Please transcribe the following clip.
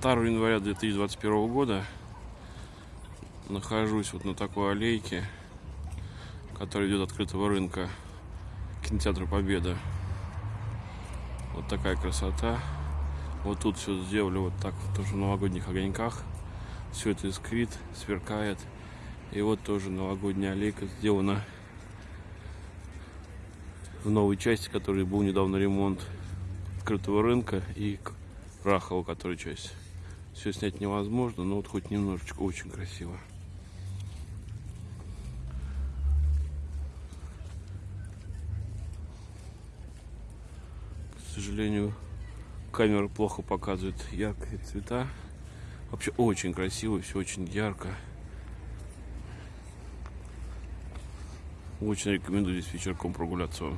2 января 2021 года. Нахожусь вот на такой аллейке, которая идет от открытого рынка кинотеатра Победа. Вот такая красота. Вот тут все сделали вот так, тоже в новогодних огоньках. Все это искрит, сверкает. И вот тоже новогодняя аллейка сделана в новой части, который был недавно ремонт открытого рынка и Рахова, который часть. Все снять невозможно, но вот хоть немножечко очень красиво. К сожалению, камера плохо показывает яркие цвета. Вообще очень красиво, все очень ярко. Очень рекомендую здесь вечерком прогуляться.